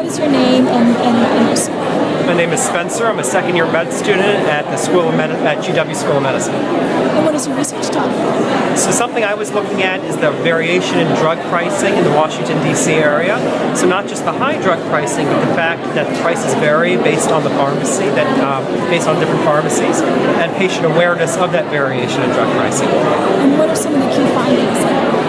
what is your name and, and, and your school? My name is Spencer. I'm a second year med student at the School of Medi- at GW School of Medicine. And what is your research topic? So something I was looking at is the variation in drug pricing in the Washington D.C. area. So not just the high drug pricing, but the fact that the prices vary based on the pharmacy, that um, based on different pharmacies, and patient awareness of that variation in drug pricing. And what are some of the key findings that you discovered?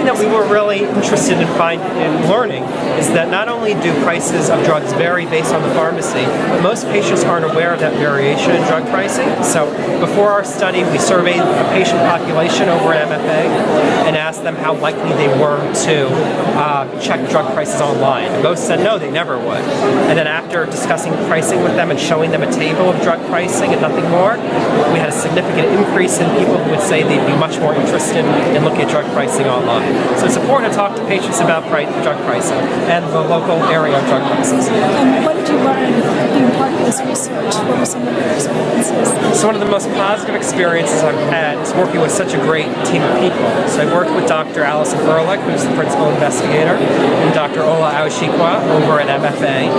Something that we were really interested in find in learning is that not only do prices of drugs vary based on the pharmacy, but most patients aren't aware of that variation in drug pricing. So before our study, we surveyed the patient population over at MFA and asked them how likely they were to uh, check drug prices online. Most said no, they never would. And then after discussing pricing with them and showing them a table of drug pricing and nothing more, we had a significant increase in people who would say they'd be much more interested in looking at drug pricing online. So it's important to talk to patients about drug pricing and the local area of drug prices. And what did you learn being part of this research? What were some of your So one of the most positive experiences I've had is working with such a great team of people. So I worked with Dr. Alison Ehrlich, who's the principal investigator, and Dr. Ola Awashikwa over at MFA.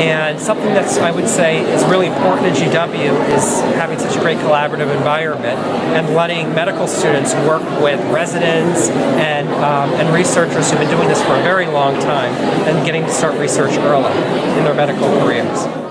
And something that I would say, is really important at GW is having such a great collaborative environment and letting medical students work with residents and, um, and researchers who've been doing this for a very long time and getting to start research early in their medical careers.